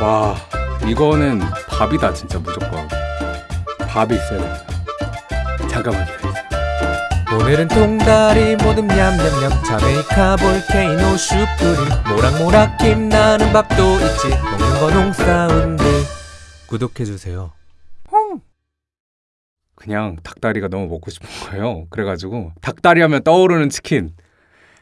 와 이거는 밥이다 진짜 무조건. 밥이 있어야 됩니다. 잠깐만 기다리세요 오늘은 통다리 모듬 냠냠냠. 자메이카 볼케이노 슈프림. 모락모락 김 나는 밥도 있지. 먹는 거 농사운드. 구독해주세요. 그냥 닭다리가 너무 먹고 싶은 거예요. 그래가지고 닭다리 하면 떠오르는 치킨.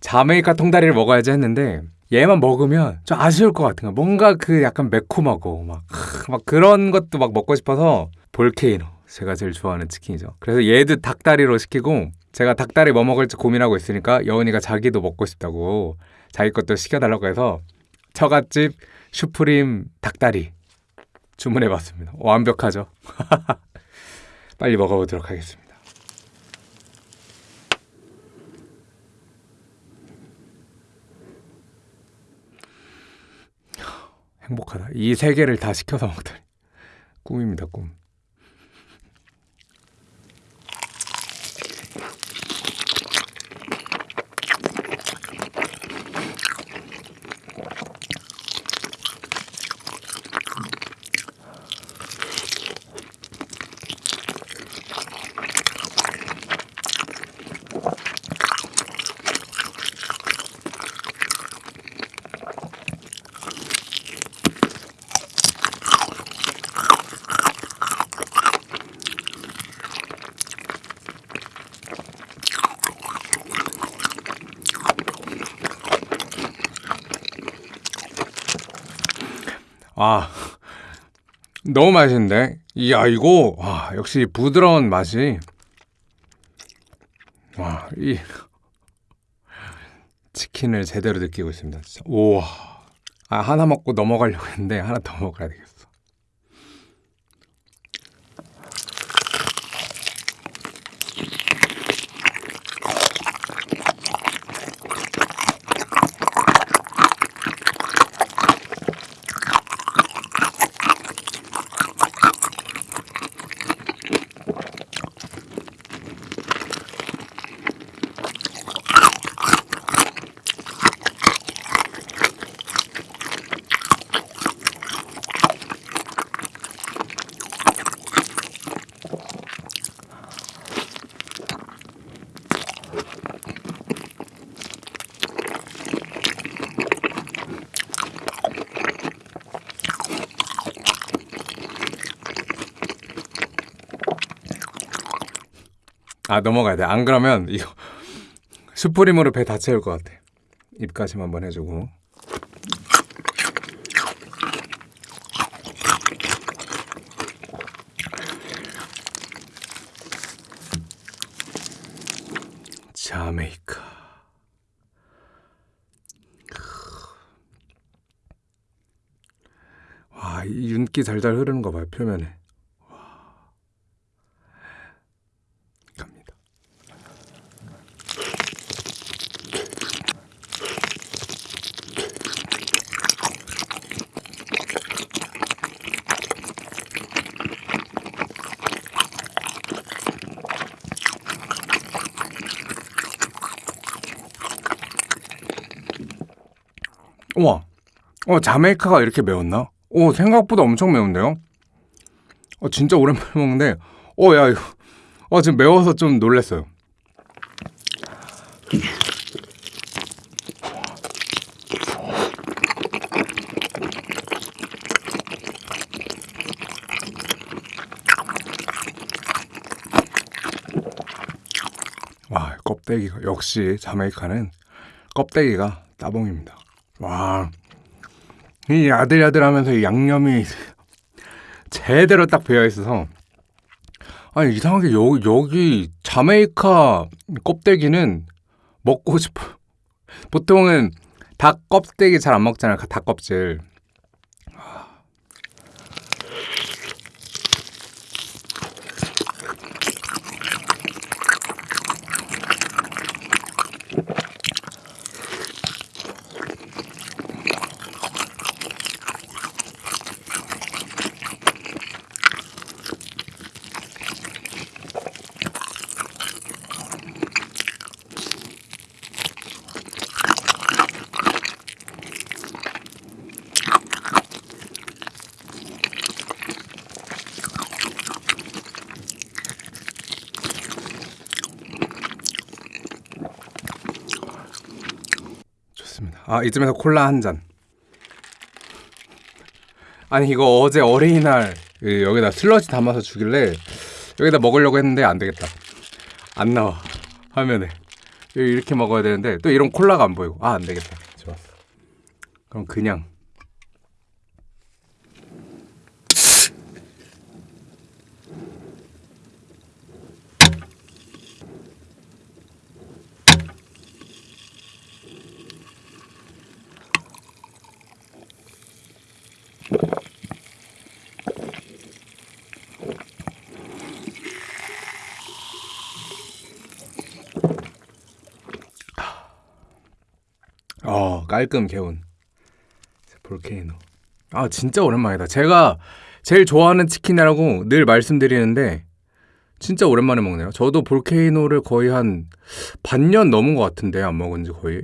자메이카 통다리를 먹어야지 했는데 얘만 먹으면 좀 아쉬울 것 같은 거 뭔가 그 약간 매콤하고 막, 크, 막 그런 것도 막 먹고 싶어서 볼케이노. 제가 제일 좋아하는 치킨이죠. 그래서 얘도 닭다리로 시키고 제가 닭다리 뭐 먹을지 고민하고 있으니까 여은이가 자기도 먹고 싶다고 자기 것도 시켜달라고 해서 처갓집 슈프림 닭다리 주문해봤습니다. 완벽하죠? 빨리 먹어보도록 하겠습니다 행복하다. 이 세 개를 다 시켜서 먹다니. 꿈입니다, 꿈. 아, 너무 맛있는데? 이야, 이거, 와, 역시 부드러운 맛이. 와, 이. 치킨을 제대로 느끼고 있습니다. 진짜. 우와. 아, 하나 먹고 넘어가려고 했는데, 하나 더 먹어야 되겠어. 아 넘어가야 돼. 안 그러면 이거 슈프림으로 배 다 채울 것 같아. 입가심 한번 해주고. 자메이카. 와, 이 윤기 잘잘 흐르는 거 봐요, 표면에. 갑니다. 우와, 어 자메이카가 이렇게 매웠나? 오 생각보다 엄청 매운데요? 어 진짜 오랜만에 먹는데, 어 야 이거, 어 지금 매워서 좀 놀랐어요. 와 껍데기가 역시 자메이카는 껍데기가 따봉입니다. 와, 이 야들야들하면서 이 양념이 제대로 딱 배어 있어서 아니 이상하게 여, 여기 자메이카 껍데기는 먹고 싶어. 보통은 닭 껍데기 잘 안 먹잖아요. 닭 껍질. 아 이쯤에서 콜라 한 잔. 아니 이거 어제 어린이날 그 여기다 슬러지 담아서 주길래 여기다 먹으려고 했는데 안 되겠다. 안 나와 화면에 이렇게 먹어야 되는데 또 이런 콜라가 안 보이고 아 안 되겠다. 좋았어. 그럼 그냥 어 깔끔 개운. 볼케이노. 아 진짜 오랜만이다. 제가 제일 좋아하는 치킨이라고 늘 말씀드리는데 진짜 오랜만에 먹네요. 저도 볼케이노를 거의 한 반년 넘은 것 같은데 안 먹은 지 거의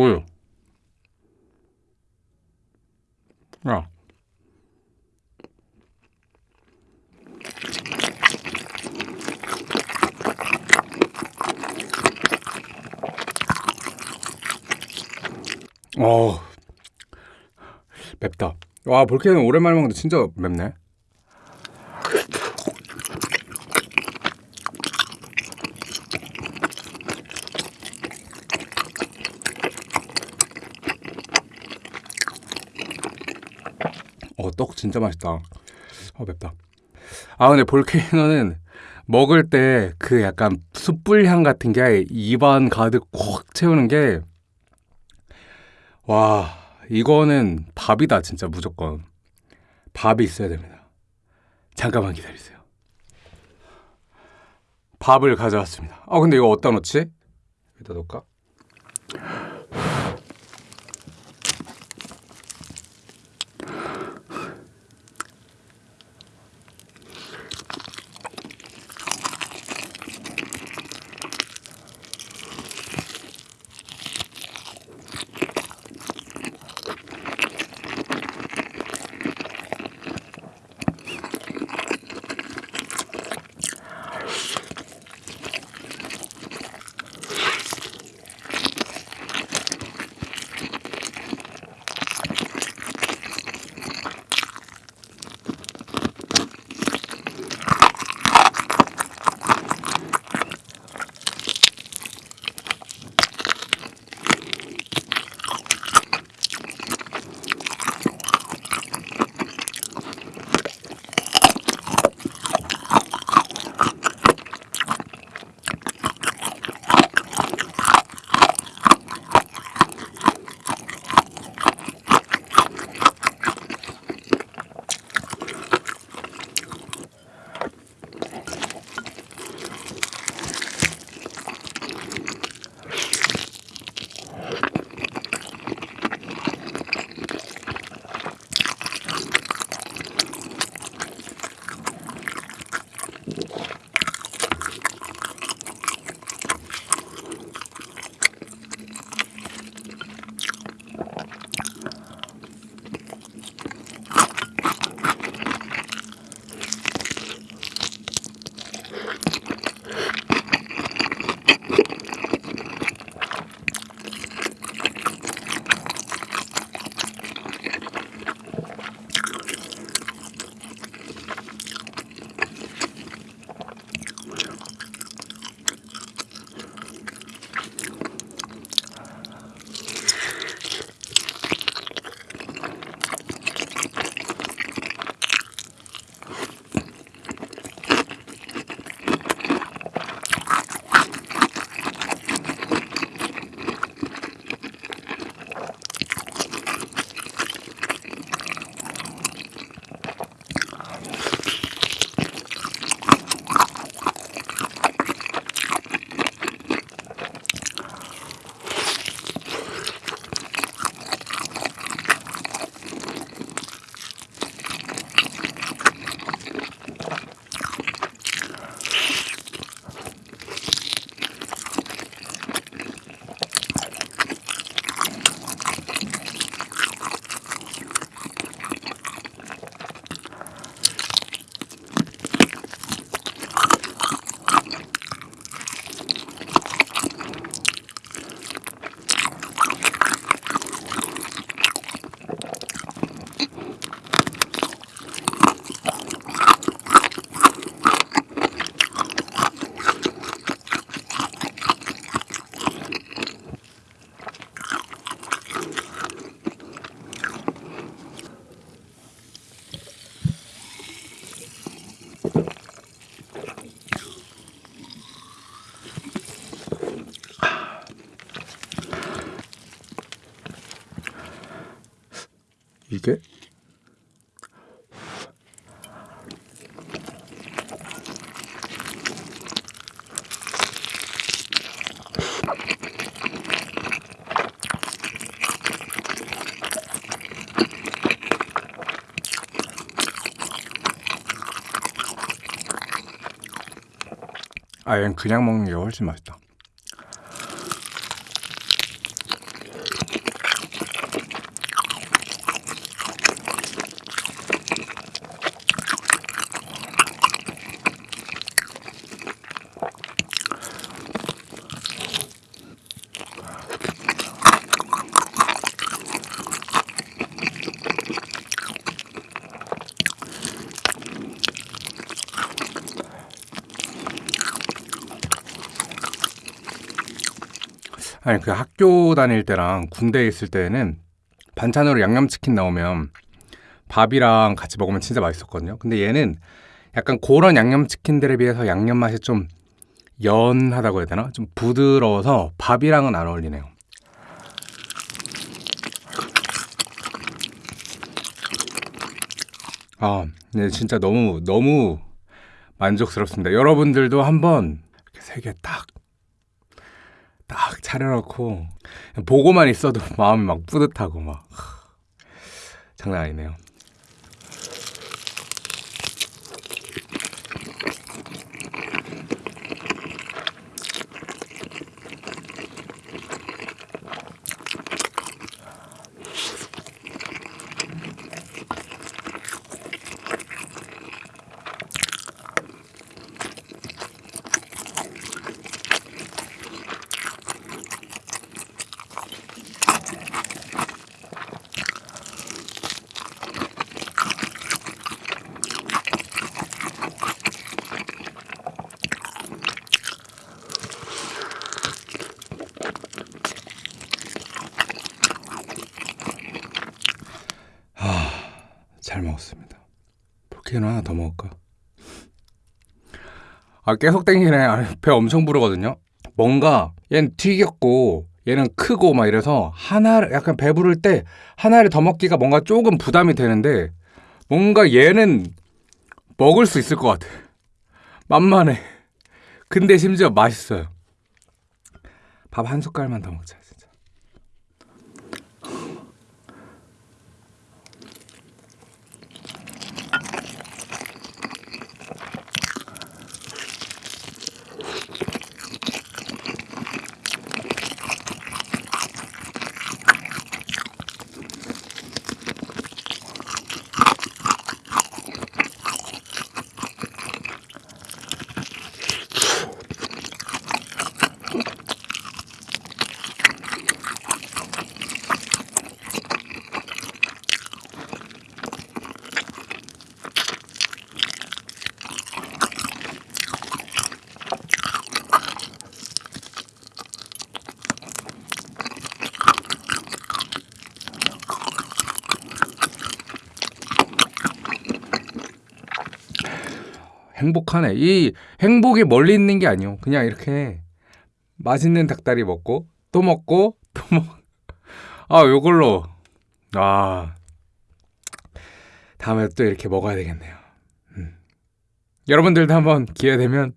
뭐요? 야. 어. 맵다. 와, 볼케는 오랜만에 먹는데 진짜 맵네. 어, 떡 진짜 맛있다. 어, 맵다. 아, 근데 볼케이노는 먹을 때 그 약간 숯불 향 같은 게 입안 가득 꽉 채우는 게, 와, 이거는 밥이다, 진짜 무조건. 밥이 있어야 됩니다. 잠깐만 기다리세요. 밥을 가져왔습니다. 아, 근데 이거 어디다 놓지? 여기다 놓을까? 아, 얘는 그냥 먹는 게 훨씬 맛있다. 아니 그 학교 다닐 때랑 군대에 있을 때는 반찬으로 양념치킨 나오면 밥이랑 같이 먹으면 진짜 맛있었거든요. 근데 얘는 약간 그런 양념치킨들에 비해서 양념 맛이 좀 연하다고 해야 되나? 좀 부드러워서 밥이랑은 안 어울리네요. 아, 네, 진짜 너무 너무 만족스럽습니다. 여러분들도 한번 이렇게 세 개 딱 딱 차려놓고 보고만 있어도 마음이 막 뿌듯하고 막 하, 장난 아니네요. 잘 먹었습니다. 볼케이노 하나 더 먹을까? 아 계속 땡기네. 아, 배 엄청 부르거든요. 뭔가 얘는 튀겼고 얘는 크고 막 이래서 하나를 약간 배부를 때 하나를 더 먹기가 뭔가 조금 부담이 되는데 뭔가 얘는 먹을 수 있을 것 같아. 만만해. 근데 심지어 맛있어요. 밥 한 숟갈만 더 먹자 진짜. 행복하네. 이 행복이 멀리 있는 게 아니요. 그냥 이렇게 맛있는 닭다리 먹고 또 먹고 또 먹. 아, 요걸로 아 다음에 또 이렇게 먹어야 되겠네요. 음. 여러분들도 한번 기회 되면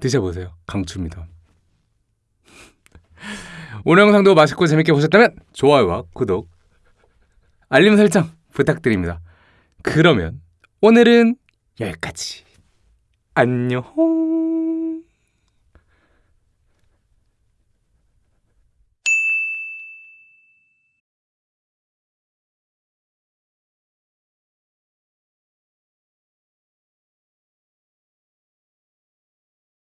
드셔보세요. 강추입니다. 오늘 영상도 맛있고 재밌게 보셨다면 좋아요와 구독, 알림 설정 부탁드립니다. 그러면 오늘은 여기까지. 안녕.